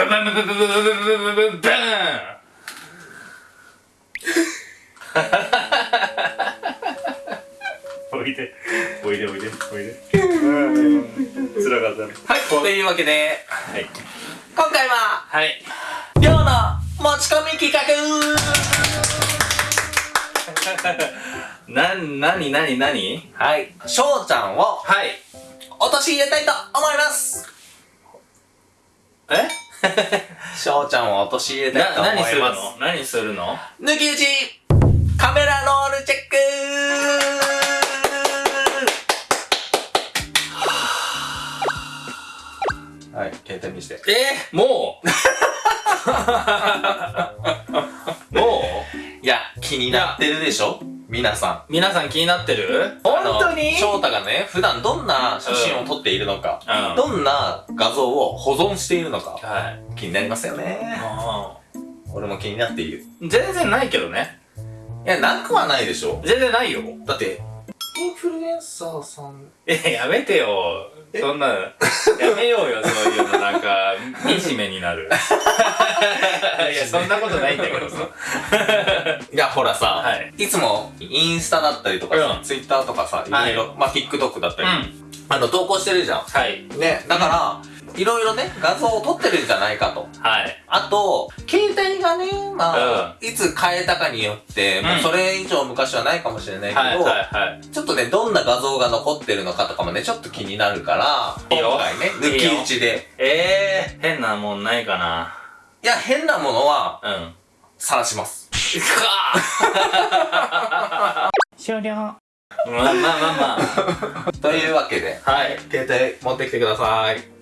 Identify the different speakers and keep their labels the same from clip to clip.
Speaker 1: バンバンバンバンバンバンバンバンバンバンおいでおいでおいでおいでつらかったね
Speaker 2: はい、というわけで、
Speaker 1: はい。
Speaker 2: 今回は、
Speaker 1: はい。
Speaker 2: 寮の持ち込み企画。
Speaker 1: な、なになになに？
Speaker 2: はい、翔ちゃんを
Speaker 1: はい。
Speaker 2: 落とし入れたいと思います。
Speaker 1: え？
Speaker 2: 翔ちゃんを落とし入れたいと
Speaker 1: な、
Speaker 2: 思います。
Speaker 1: 何するの？何するの
Speaker 2: 抜き打ちカメラロールチェック。はい、携帯見して。
Speaker 1: え？ー、もう？もう？
Speaker 2: いや、気になってるでしょ？皆さん。
Speaker 1: 皆さん気になってる？
Speaker 2: あ
Speaker 1: 本
Speaker 2: の
Speaker 1: 当に？
Speaker 2: 翔太がね、普段どんな写真を撮っているのか、
Speaker 1: うん
Speaker 2: どんな画像を保存しているのか、
Speaker 1: はい
Speaker 2: 気になりますよね。
Speaker 1: あ
Speaker 2: 俺も気になっている。
Speaker 1: ー全然ないけどね
Speaker 2: いや、なくはないでしょ
Speaker 1: 全然ないよ
Speaker 2: だって、インフルエンサーさん。
Speaker 1: え、やめてよ。そんな、やめようよ、そういうの、なんか、惨めになる。いや、そんなことないんだけどさ。
Speaker 2: いや、ほらさ、
Speaker 1: はい
Speaker 2: いつもインスタだったりとかさ、
Speaker 1: うん
Speaker 2: ツイッターとかさ、いろいろ、まあ、TikTok だったり、
Speaker 1: うん。
Speaker 2: あの、投稿してるじゃん。
Speaker 1: はい。
Speaker 2: ね、だから、いろいろね、画像を撮ってるんじゃないかと。
Speaker 1: はい。
Speaker 2: あと、がね、まあ、いつ変えたかによって、もうそれ以上昔はないかもしれないけど、
Speaker 1: はい、はい、はい。
Speaker 2: ちょっとね、どんな画像が残ってるのかとかもね、ちょっと気になるから、
Speaker 1: いいよ
Speaker 2: 今回ね、抜き打ちで。
Speaker 1: えー、変なもんないかな。
Speaker 2: いや、変なものは、
Speaker 1: うん。
Speaker 2: 晒します。
Speaker 1: 終了。まあまあまあま
Speaker 2: というわけで、
Speaker 1: あ。はい。
Speaker 2: 携帯持ってきてください。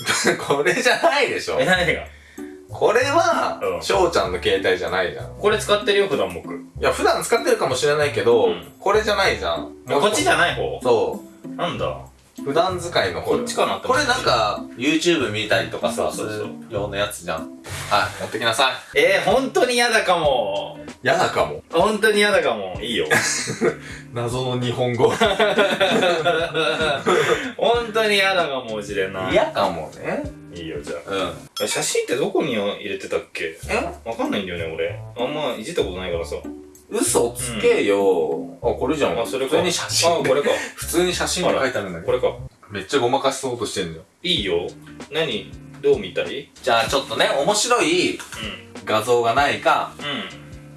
Speaker 2: これじゃないでしょ
Speaker 1: え、何が？
Speaker 2: これは
Speaker 1: う、ん
Speaker 2: 翔ちゃんの携帯じゃないじゃん。
Speaker 1: これ使ってるよ、普段僕。
Speaker 2: いや、普段使ってるかもしれないけど、
Speaker 1: うん
Speaker 2: これじゃないじゃん。
Speaker 1: こっちじゃ
Speaker 2: い
Speaker 1: ない方？
Speaker 2: そ
Speaker 1: なんだ？
Speaker 2: う。普段使いの方
Speaker 1: こっちかなって
Speaker 2: これなんか、YouTube 見たりとかさ、
Speaker 1: そうそう
Speaker 2: 用のやつじゃん。はい、持ってきなさい。
Speaker 1: えー、本当に嫌だかも。
Speaker 2: 嫌だかも。
Speaker 1: 本当に嫌だかも。いいよ。
Speaker 2: 謎の日本語。
Speaker 1: 本当に嫌だかもしれない。
Speaker 2: 嫌かもね。
Speaker 1: いいよ、じゃ
Speaker 2: うん。
Speaker 1: あ。写真ってどこに入れてたっけ？
Speaker 2: え？
Speaker 1: わかんないんだよね、俺。あんまいじったことないからさ。
Speaker 2: 嘘つけよ、あ、これじゃん。
Speaker 1: あ、それか。
Speaker 2: 普通に写真
Speaker 1: あ、これか。
Speaker 2: 普通に写真で書いてあるんだけど。
Speaker 1: これか。
Speaker 2: めっちゃごまかしそうとしてんじゃん。
Speaker 1: いいよ。何？どう見たい？
Speaker 2: じゃあちょっとね、面白い画像がないか。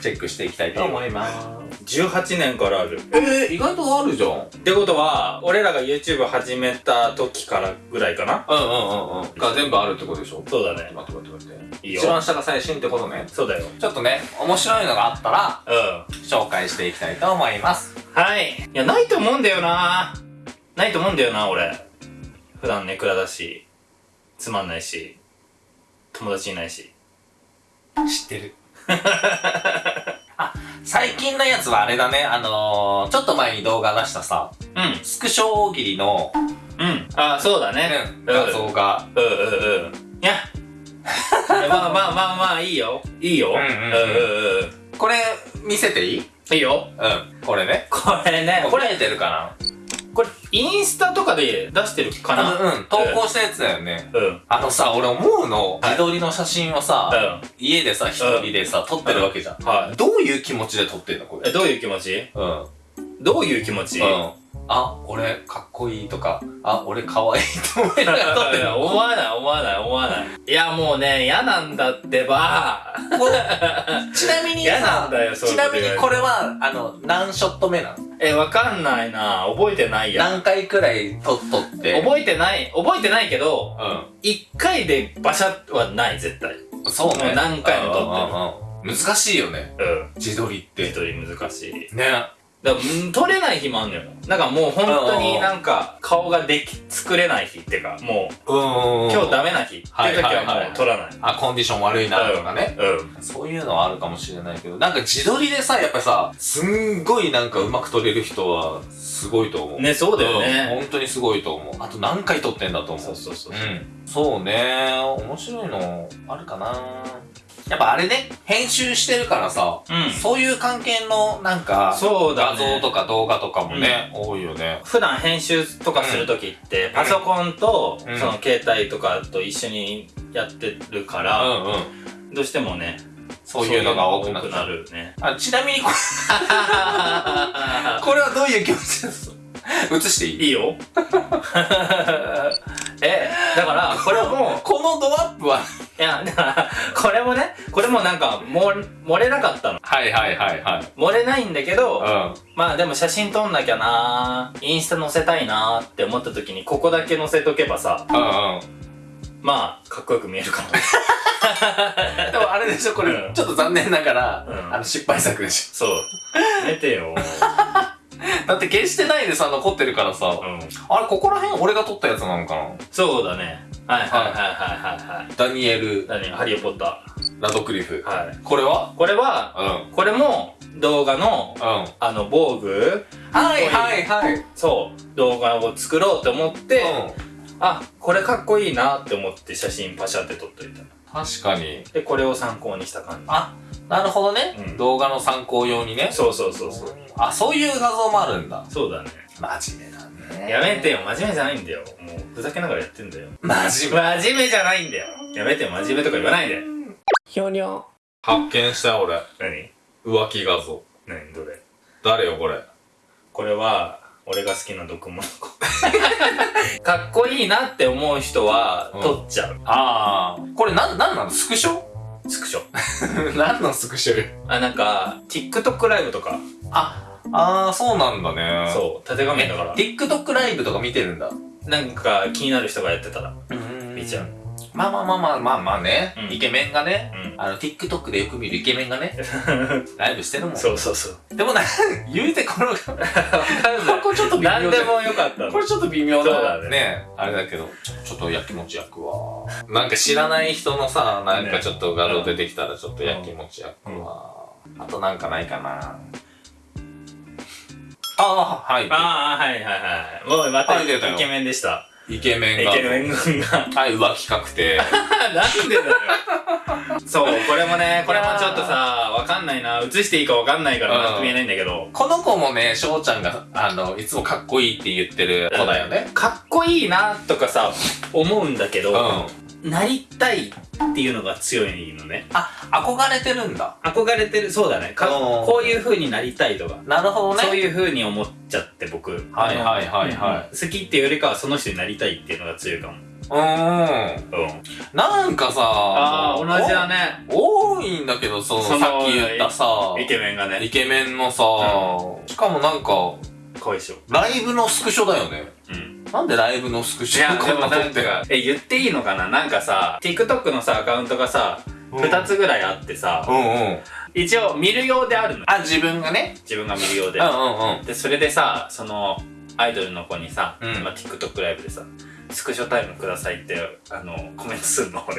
Speaker 2: チェックしていきたいと思います。
Speaker 1: 18年からある。
Speaker 2: えー、意外とあるじゃん。うん
Speaker 1: ってことは、俺らが YouTube 始めた時からぐらいかな
Speaker 2: うんうんうん。が全部あるってことでしょ？
Speaker 1: そうだね。
Speaker 2: 待って待って待って。
Speaker 1: いいよ
Speaker 2: 一番下が最新ってことね。
Speaker 1: そうだよ。
Speaker 2: ちょっとね、面白いのがあったら、
Speaker 1: うん。
Speaker 2: 紹介していきたいと思います。
Speaker 1: はい。いや、ないと思うんだよなないと思うんだよな、俺。普段ネクラだし、つまんないし、友達いないし。
Speaker 2: 知ってる。あ、最近のやつはあれだね、あのー、ちょっと前に動画出したさ、
Speaker 1: うん。
Speaker 2: スクショ大喜利の、
Speaker 1: うん。あ、そうだね。
Speaker 2: 画像が、
Speaker 1: うんうんうん。いや。まあまあまあまあ、いいよ。いいよ。
Speaker 2: うんうんうん
Speaker 1: うんうんうん。
Speaker 2: これ、見せていい？
Speaker 1: いいよ。
Speaker 2: うん。これね。
Speaker 1: これね、これ、
Speaker 2: 見えてるか
Speaker 1: これ、インスタとかで出してるか
Speaker 2: な？
Speaker 1: な
Speaker 2: うん、投稿したやつだよね。
Speaker 1: うん。うん。
Speaker 2: あのさ、俺思うの、
Speaker 1: はい
Speaker 2: 自撮りの写真をさ、
Speaker 1: うん。
Speaker 2: 家でさ、一人でさ、撮ってるわけじゃん。
Speaker 1: はい。
Speaker 2: どういう気持ちで撮ってんのこれ？
Speaker 1: え、どういう気持ち？
Speaker 2: うん。
Speaker 1: どういう気持ち？
Speaker 2: うん。あ、俺かっこいいとか、あ、俺かわいいと思いながら撮って
Speaker 1: い
Speaker 2: る
Speaker 1: や 思わない思わない思わない。いやもうね、嫌なんだってば。
Speaker 2: ちなみに
Speaker 1: 嫌な
Speaker 2: さちなみにこれは、あの、何ショット目なの？
Speaker 1: え、わかんないな覚えてないや。
Speaker 2: 何回くらい撮っとって？
Speaker 1: 覚えてない、覚えてないけど、
Speaker 2: う
Speaker 1: 一回でバシャはない、絶対。
Speaker 2: ん。そうね。
Speaker 1: 何回も撮ってる
Speaker 2: 難しいよね。
Speaker 1: うん。
Speaker 2: 自撮りって。
Speaker 1: 一人難しい。
Speaker 2: ね。
Speaker 1: だからうん撮れない日もあんのよ。なんかもう本当になんか顔ができ、作れない日っていうか、もう
Speaker 2: うん
Speaker 1: 今日ダメな日っていう時
Speaker 2: は
Speaker 1: もう撮らない。
Speaker 2: あ、コンディション悪いなとかね。
Speaker 1: うん。
Speaker 2: そういうのはあるかもしれないけど、なんか自撮りでさ、やっぱさ、すんごいなんか上手く撮れる人は、すごいと思う。
Speaker 1: ね、そうだよ
Speaker 2: うん
Speaker 1: ね。
Speaker 2: 本当にすごいと思う。あと何回撮ってんだと思う。
Speaker 1: そうそうそう。
Speaker 2: うん。そうね。面白いの、あるかなやっぱあれね、編集してるからさ、
Speaker 1: うん。
Speaker 2: そういう関係のなんか、
Speaker 1: そうだ
Speaker 2: 画像
Speaker 1: ね
Speaker 2: とか動画とかもね、多いよね。
Speaker 1: 普段編集とかするときって、パソコンと、
Speaker 2: うん。
Speaker 1: その携帯とかと一緒にやってるか
Speaker 2: う
Speaker 1: ら、
Speaker 2: んうん。
Speaker 1: どうしてもね、
Speaker 2: そういうのが多くな
Speaker 1: る。ね。
Speaker 2: あ、ちなみにこれ、これはどういう気持ちです？映していい？
Speaker 1: いいよ。え、だから、これも、
Speaker 2: このドアップは、
Speaker 1: いや、だから、これもね、これもなんか、も、漏れなかったの。
Speaker 2: はいはいはいはい。
Speaker 1: 漏れないんだけど、
Speaker 2: うん。
Speaker 1: まあでも写真撮んなきゃなインスタ載せたいなって思った時に、ここだけ載せとけばさ、
Speaker 2: うんうん。
Speaker 1: まあ、かっこよく見えるから。
Speaker 2: でもあれでしょ、これ、
Speaker 1: うん
Speaker 2: ちょっと残念ながら、
Speaker 1: うん
Speaker 2: あの、失敗作でし
Speaker 1: そう。やめてよ。
Speaker 2: ょ。だって消してないでさ、残ってるからさ、
Speaker 1: うん。
Speaker 2: あれ、ここら辺俺が撮ったやつなのかな？
Speaker 1: そうだね。はいはいはいはいはいはい。
Speaker 2: ダニエル・
Speaker 1: 何ハリーポッタ
Speaker 2: ラドクリフ。
Speaker 1: ー。はい。
Speaker 2: これは？
Speaker 1: これは、
Speaker 2: うん。
Speaker 1: これも動画の、
Speaker 2: うん。
Speaker 1: あの、防具
Speaker 2: はいはいはい。うん。
Speaker 1: そう、動画を作ろうと思って、あ、これかっこいいなって思って写真パシャって撮っといた。
Speaker 2: 確かに。
Speaker 1: で、これを参考にした感じ。
Speaker 2: あ、なるほどね。
Speaker 1: うん
Speaker 2: 動画の参考用にね。
Speaker 1: そうそうそうそう。
Speaker 2: あ、そういう画像もあるんだ。
Speaker 1: そうだね。
Speaker 2: 真面目だね。
Speaker 1: やめてよ、真面目じゃないんだよ。もう、ふざけながらやってんだよ。
Speaker 2: 真面目。
Speaker 1: 真面目じゃないんだよ。やめてよ、真面目とか言わないで。ひょにょ。
Speaker 2: 発見した俺。
Speaker 1: 何？
Speaker 2: 浮気画像。
Speaker 1: 何？どれ？
Speaker 2: 誰よこれ？
Speaker 1: これは、俺が好きな毒物子。かっこいいなって思う人は、
Speaker 2: うん
Speaker 1: 撮っちゃう。
Speaker 2: ああ。これなん、なんなの？スクショ？
Speaker 1: スクショ。
Speaker 2: 何のスクショよ。
Speaker 1: あ、なんか、TikTok ライブとか、
Speaker 2: あ、ああ、そうなんだね。
Speaker 1: そう、縦画面だから、
Speaker 2: TikTok ライブとか見てるんだ。
Speaker 1: なんか気になる人がやってたら、
Speaker 2: うん
Speaker 1: 見ちゃう。
Speaker 2: まあまあまあまあまあまあね。
Speaker 1: うん
Speaker 2: イケメンがね。
Speaker 1: うん。
Speaker 2: あの、TikTok でよく見るイケメンがね、ライブしてるもん。
Speaker 1: そうそうそう。
Speaker 2: でもな、言うてこの、こ
Speaker 1: わかんない。
Speaker 2: こちょっと微妙
Speaker 1: 何でもよかったの
Speaker 2: こ。れちょっと微妙
Speaker 1: そうだね
Speaker 2: なね、あれだけど、ちょちょっとやきもち焼くわ。なんか知らない人のさ、なんかちょっと画像出てきたらちょっとやきもち焼くわ。あとなんかないかな。ああ、はい。
Speaker 1: ああ、はいはいはい。もうまたイ
Speaker 2: はい出たよ
Speaker 1: ケメンでした。
Speaker 2: イケメンが。
Speaker 1: イケメン軍が。
Speaker 2: はい、浮気確定。
Speaker 1: なんでだよ。そう、これもね、これもちょっとさ、わかんないな。映していいかわかんないから見えないんだけど。
Speaker 2: この子もね、翔ちゃんが、あの、いつもかっこいいって言ってる子だよね。
Speaker 1: かっこいいなとかさ、思うんだけ
Speaker 2: うん。
Speaker 1: ど、なりたいっていうのが強いのね。
Speaker 2: あ、憧れてるんだ。
Speaker 1: 憧れてる、そうだね。こういう風になりたいとか。
Speaker 2: なるほどね。
Speaker 1: そういう風に思っちゃって僕。
Speaker 2: はいはいはいはい
Speaker 1: 好きっていうよりかはその人になりたいっていうのが強いかも。
Speaker 2: うーん。
Speaker 1: うん。
Speaker 2: なんかさ、
Speaker 1: ああ、同じだね。
Speaker 2: お。多いんだけど、その
Speaker 1: その
Speaker 2: さっき言ったさ、
Speaker 1: イケメンが
Speaker 2: イ
Speaker 1: ね。
Speaker 2: ケメンのさ、しかもなんか、
Speaker 1: かわいそう。
Speaker 2: ライブのスクショだよね。
Speaker 1: うん。
Speaker 2: なんでライブのスクショこんな撮って
Speaker 1: なんか、え、言っていいのかな？なんかさ、TikTok のさ、アカウントがさ、
Speaker 2: うん
Speaker 1: 二つぐらいあってさ、
Speaker 2: うんうん。
Speaker 1: 一応見る用であるの。
Speaker 2: あ、自分がね。
Speaker 1: 自分が見る用で
Speaker 2: うん。うんうん。
Speaker 1: で、それでさ、その、アイドルの子にさ、
Speaker 2: うん
Speaker 1: まあ、TikTok ライブでさ、スクショタイムくださいって、あの、コメントすんの、俺。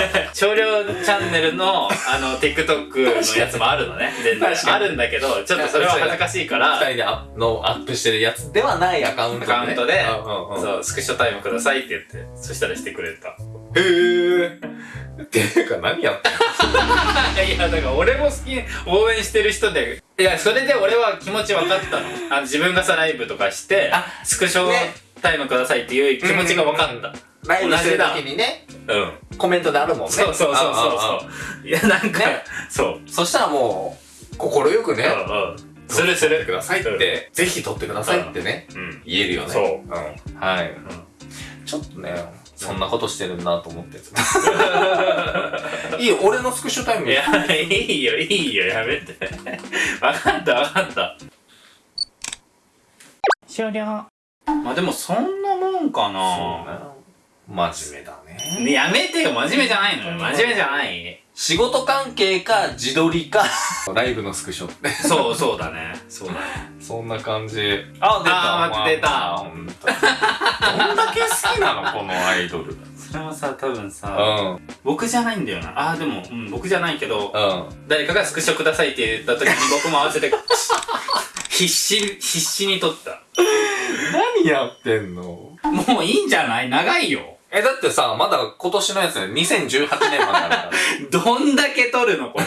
Speaker 1: 少量チャンネルの、あの、TikTok のやつもあるのね。全然あるんだけど、ちょっとそれは恥ずかしいから、
Speaker 2: 二人でアのアップしてるやつではないアカウントで、ね。
Speaker 1: アカウントで
Speaker 2: うんうんうん。
Speaker 1: そう、スクショタイムくださいって言って、そしたらしてくれた。
Speaker 2: へー。っていうか何やってんの？
Speaker 1: いや、だから俺も好き、応援してる人で、いや、それで俺は気持ち分かったの。あの自分がさ、ライブとかして
Speaker 2: あ、
Speaker 1: スクショ
Speaker 2: ね
Speaker 1: タイムくださいっていう気持ちが分かった。
Speaker 2: ライブしてる時にね、
Speaker 1: うん。
Speaker 2: コメントであるもんね。
Speaker 1: そうそうそうそう。いや、なんか、
Speaker 2: ね
Speaker 1: そう。
Speaker 2: そしたらもう、心よくね、
Speaker 1: うんうん。するする。
Speaker 2: くださいって、ぜひ撮ってくださいってね、
Speaker 1: うん。
Speaker 2: 言えるよね。
Speaker 1: そう
Speaker 2: うん。はい。ちょっとね、そんなことしてるなと思って。いいよ、俺のスクショタイム
Speaker 1: いや、いいよ、いいよ、やめて。分かった、分かった。終了。まあでも、そんなもんか
Speaker 2: そう
Speaker 1: な。
Speaker 2: ね。真面目だね。
Speaker 1: ねやめてよ、真面目じゃないのよ。真面目じゃない。
Speaker 2: 仕事関係か、自撮りか、ライブのスクショって。
Speaker 1: そう、そうだね。そうだね。
Speaker 2: そんな感じ。あ、出た。
Speaker 1: あー待って出た
Speaker 2: まあほんとにどんだけ好きなのこのアイドル。うん。
Speaker 1: それもさ、多分さ、
Speaker 2: うん。
Speaker 1: 僕じゃないんだよな。ああ、でも、うん、僕じゃないけど、
Speaker 2: うん。
Speaker 1: 誰かがスクショくださいって言った時に僕も合わせて、必死、必死に撮った。
Speaker 2: 何やってんの？
Speaker 1: もういいんじゃない？長いよ。
Speaker 2: え、だってさ、まだ今年のやつね、2018年まであるから。
Speaker 1: どんだけ取るのこれ。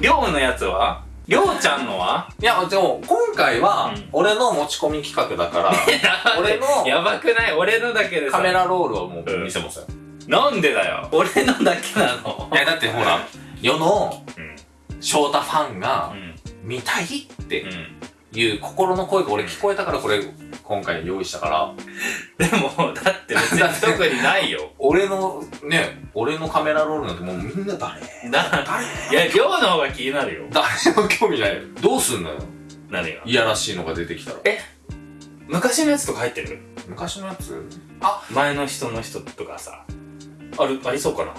Speaker 1: りょうのやつは？りょうちゃんのは？い
Speaker 2: や、でも、今回は
Speaker 1: うん、
Speaker 2: 俺の持ち込み企画だから、俺の
Speaker 1: やばくない？俺のだけでさ。
Speaker 2: カメラロールをもう見せますよ。
Speaker 1: なんでだよ？俺のだけなの？
Speaker 2: いや、だってほら、世の
Speaker 1: うん。
Speaker 2: 翔太ファンが
Speaker 1: うん。
Speaker 2: 見たいって
Speaker 1: うん。
Speaker 2: いう心の声が俺聞こえたからこれ今回用意したから、
Speaker 1: でも、だって別に 特にないよ。
Speaker 2: 俺のね、俺のカメラロールなんてもうみんな誰？
Speaker 1: な、
Speaker 2: 誰？
Speaker 1: いや、りょうの方が気になるよ。
Speaker 2: 誰も興味ないよ。どうすんのよ？
Speaker 1: 何が？
Speaker 2: いやらしいのが出てきたら。
Speaker 1: 昔のやつとか入ってる？
Speaker 2: 昔のやつ？
Speaker 1: 前の人の人とかさ。ある、ありそうかな？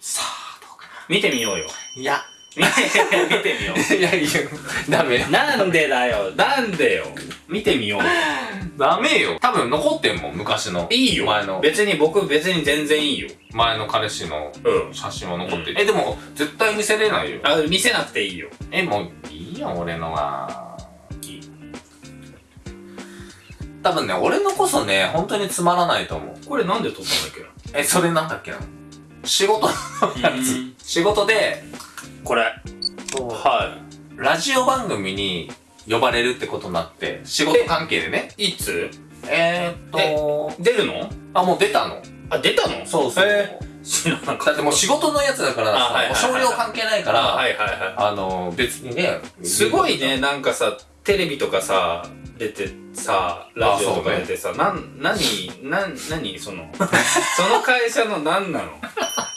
Speaker 2: さあ、どうか
Speaker 1: 見てみようよ。
Speaker 2: な。いや、
Speaker 1: 見て、みよう。
Speaker 2: いやいや、ダメよ。
Speaker 1: なんでだよなんでよ見てみようよ。
Speaker 2: ダメよ。多分残ってんもん、昔の。
Speaker 1: いいよ。
Speaker 2: 前の
Speaker 1: 別に僕、別に全然いいよ。
Speaker 2: 前の彼氏の
Speaker 1: うん。
Speaker 2: 写真は残ってる。
Speaker 1: うん
Speaker 2: え、でも、絶対見せれないよ。
Speaker 1: あ、見せなくていいよ。
Speaker 2: え、もう、いいよ、俺のは。
Speaker 1: いい
Speaker 2: 多分ね、俺のこそね、本当につまらないと思う。
Speaker 1: これなんで撮ったんだっ
Speaker 2: え、それなんだっけな？仕事の
Speaker 1: け
Speaker 2: やつ。仕事で、
Speaker 1: これ。は
Speaker 2: ラジオ番組に呼ばれるってことになって、仕事関係でね。
Speaker 1: い。いつ？
Speaker 2: えー、っと、
Speaker 1: 出るの？
Speaker 2: あ、もう出たの。
Speaker 1: あ、出たの？
Speaker 2: そうそう。
Speaker 1: へー。
Speaker 2: だってもう仕事のやつだから少量関係ないから、
Speaker 1: あ
Speaker 2: の、別にね。
Speaker 1: い。すごいね、。なんかさ、テレビとかさ、出てさ、ラジオとか出てさ、なん、なん、なに、その、その会社の何なの？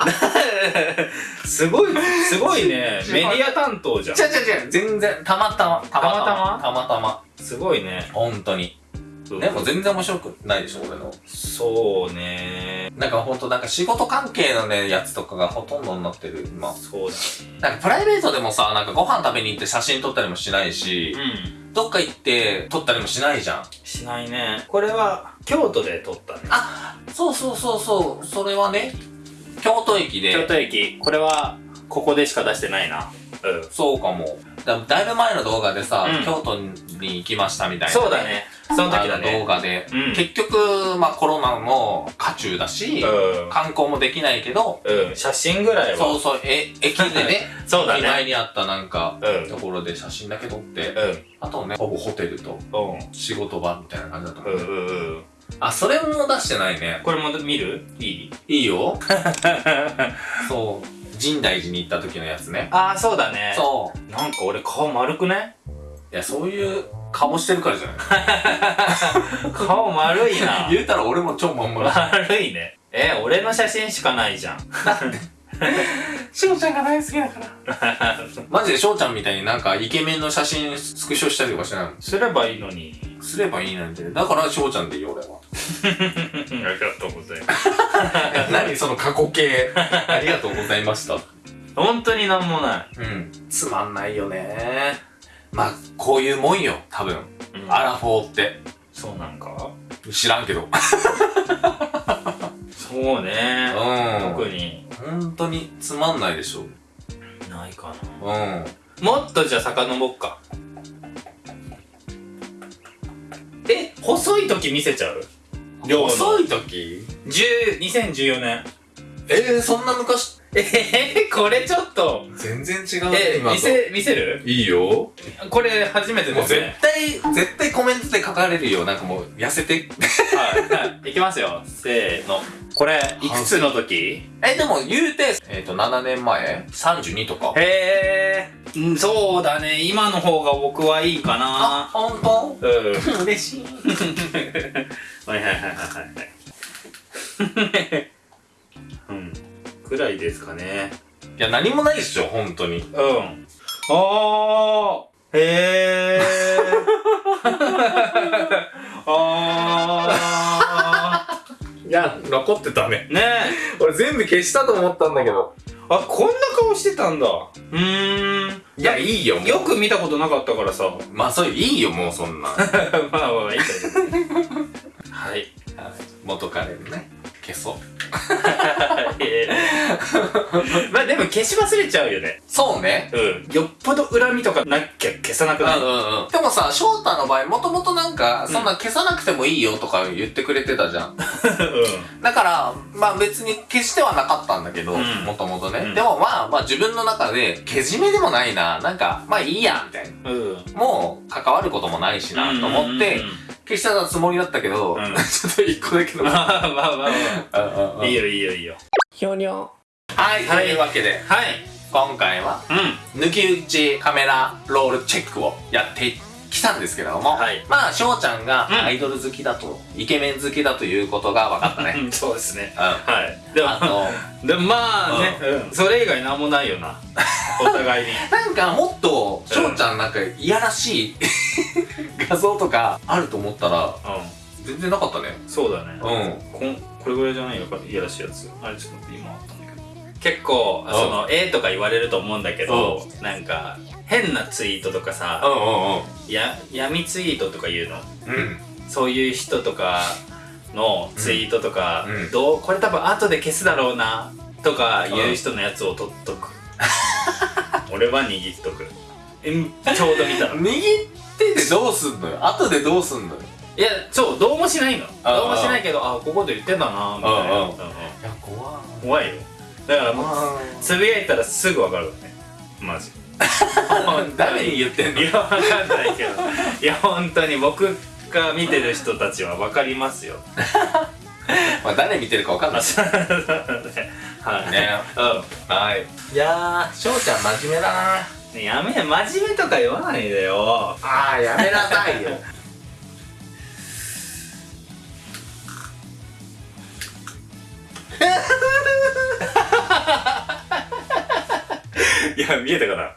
Speaker 1: すごい、すごいね、メディア担当じゃん
Speaker 2: 違。う違う違う、全然、たまたま。た
Speaker 1: またま？
Speaker 2: たまたま。
Speaker 1: すごいね。
Speaker 2: 本当に。でも全然面白くないでしょ、俺の。
Speaker 1: そうね。
Speaker 2: なんかほんと、なんか仕事関係のね、やつとかがほとんどになってる、今。
Speaker 1: そうだ
Speaker 2: なんかプライベートでもさ、なんかご飯食べに行って写真撮ったりもしないし、
Speaker 1: うん。
Speaker 2: どっか行って撮ったりもしないじゃん。
Speaker 1: しないね。これは、京都で撮ったね。
Speaker 2: あ、そうそうそうそう、それはね、京都駅で、
Speaker 1: 京都駅。これは、ここでしか出してないな。うん。
Speaker 2: そうかも。だだいぶ前の動画でさ、
Speaker 1: うん
Speaker 2: 京都に行きましたみたいな、
Speaker 1: そうだ。ね。その時だ
Speaker 2: あの動
Speaker 1: ね。
Speaker 2: 画で、
Speaker 1: うん
Speaker 2: 結局、まあコロナの渦中だし、
Speaker 1: う
Speaker 2: 観光もできないけど。
Speaker 1: 写真ぐらいは。
Speaker 2: そうそう、え、駅でね、
Speaker 1: そうだね。
Speaker 2: 前にあったなんか、
Speaker 1: うん。
Speaker 2: ところで写真だけ撮って、
Speaker 1: うん。
Speaker 2: あとね、ほぼホテルと
Speaker 1: うん。
Speaker 2: 仕事場みたいな感じだったもんね
Speaker 1: ううん。
Speaker 2: あ、それも出してないね。
Speaker 1: これも見る？いい？
Speaker 2: いいよ。そう。深大寺に行った時のやつね。
Speaker 1: ああ、そうだね。
Speaker 2: そう。
Speaker 1: なんか俺顔丸くね
Speaker 2: い？や、そういう顔してるからじゃない？
Speaker 1: 顔丸いな。
Speaker 2: 言うたら俺も超まんまだ。
Speaker 1: 悪いね。え、俺の写真しかないじゃん。
Speaker 2: 翔ちゃんが大好きだから。マジで翔ちゃんみたいになんかイケメンの写真スクショしたりとかしない
Speaker 1: すればいいのに。
Speaker 2: のすればいいなんて。だから翔ちゃんでいいよ、俺は。
Speaker 1: ありがと。
Speaker 2: 何その過去形。ありがとうございました。
Speaker 1: 本当になんもない。
Speaker 2: うん。つまんないよね。まあ、こういうもんよ、多分。
Speaker 1: うん
Speaker 2: アラフォーって。
Speaker 1: そうなんか？
Speaker 2: 知らんけど。
Speaker 1: そうね。
Speaker 2: うん。
Speaker 1: 特に
Speaker 2: 本当につまんないでしょ。
Speaker 1: ないか
Speaker 2: うん。
Speaker 1: な。もっとじゃあ遡っか。え、細い時見せちゃう？量の
Speaker 2: 遅い時
Speaker 1: ？10 2014年。
Speaker 2: えー、そんな昔？
Speaker 1: えー、これちょっと。
Speaker 2: 全然違う
Speaker 1: え、見せ、見せる？
Speaker 2: いいよ。
Speaker 1: これ初めて
Speaker 2: もう絶
Speaker 1: ですね。
Speaker 2: 対、絶対コメントで書かれるよ。なんかもう、痩せて。
Speaker 1: はい。はい。いきますよ。せーの。これ、いくつの時？
Speaker 2: え、でも言うて、えっ、と、7年前 ?32 とか。
Speaker 1: へえ。うんそうだね。今の方が僕はいいか
Speaker 2: あ、
Speaker 1: な。
Speaker 2: ほんと
Speaker 1: うん。
Speaker 2: 嬉しい。
Speaker 1: はいはいはいはいはい。うん。くらいですかね。
Speaker 2: いや、何もないっしょ、本当に。
Speaker 1: うん。あー。へー。あ
Speaker 2: いや、残ってたね。
Speaker 1: ー。ねえ。
Speaker 2: 俺全部消したと思ったんだけど。
Speaker 1: あ、こんな顔してたんだ。うーん。
Speaker 2: いや、いいよ。
Speaker 1: よく見たことなかったからさ。
Speaker 2: まあ、それいいよ、もうそんな。
Speaker 1: まあまあまあ、いいけど。はい。
Speaker 2: 元彼のね。消そう。
Speaker 1: まあでも消し忘れちゃうよね。
Speaker 2: そうね。
Speaker 1: うん。よっぽど恨みとかなきゃ消さなく
Speaker 2: うん
Speaker 1: なる。
Speaker 2: うんうん。でもさ、翔太の場合、もともとなんか、そんな消さなくてもいいよとか言ってくれてたじゃん。
Speaker 1: う
Speaker 2: だから、まあ別に消してはなかったんだけど、
Speaker 1: うん
Speaker 2: もともとね。
Speaker 1: うん
Speaker 2: でもまあまあ自分の中で、けじめでもないな、なんか、まあいいや、みたいな。
Speaker 1: ん。うん。
Speaker 2: もう、関わることもないしな、と思って
Speaker 1: うん、うんうん
Speaker 2: 消したつもりだったけど、
Speaker 1: うん
Speaker 2: ちょっと一個だけの。
Speaker 1: まあまあまあまあ。いい
Speaker 2: よ。
Speaker 1: よいいよいいよ。
Speaker 2: ひょにょ。はい、
Speaker 1: はい
Speaker 2: というわけで、
Speaker 1: はい。
Speaker 2: 今回は、
Speaker 1: うん。
Speaker 2: 抜き打ちカメラロールチェックをやってきたんですけれども、
Speaker 1: はい
Speaker 2: まあ翔ちゃんが
Speaker 1: うん
Speaker 2: アイドル好きだと、イケメン好きだということが分かったね
Speaker 1: うんそうですね。
Speaker 2: うん
Speaker 1: はい。でも
Speaker 2: あ、の
Speaker 1: でもまあね、うんそれ以外なんもないよな。お互いに。
Speaker 2: なんかもっと翔ちゃんなんかいやらしい 画像とかあると思ったら
Speaker 1: う
Speaker 2: 全然なかったね
Speaker 1: ん。そうだね。
Speaker 2: うん
Speaker 1: こんこれぐらいじゃない？のかいやらしいやつあれちょっと待って今あった結構
Speaker 2: うん。
Speaker 1: そのええとか言われると思うんだけどなんか変なツイートとかさや闇ツイートとか言うの？
Speaker 2: うん。うん
Speaker 1: そういう人とかのツイートとか、
Speaker 2: うん。うん。
Speaker 1: どうこれ多分後で消すだろうなとか言う人のやつを取っとく。俺は握っとく。うんちょうど見たの。
Speaker 2: 握っててどうすんのよ？後でどうすんのよ？
Speaker 1: いやそうどうもしないの。
Speaker 2: あ
Speaker 1: どうもしないけどあここで言ってたなみたいな。
Speaker 2: うんうん。
Speaker 1: うんうん。
Speaker 2: い。
Speaker 1: 怖いよだからもう
Speaker 2: あ。
Speaker 1: つぶやいたらすぐ分かるわね。マジ。
Speaker 2: 誰に言ってんの？
Speaker 1: いや分かんないけど。いや本当に僕が見てる人たちは分かりますよ。
Speaker 2: まあ誰見てるか分かんない。
Speaker 1: はい。
Speaker 2: ね。はい。いやー翔ちゃん真面目だな。
Speaker 1: うんやめ真面目とか言わないでよ。
Speaker 2: ああやめなさいよ
Speaker 1: いや見えたかな？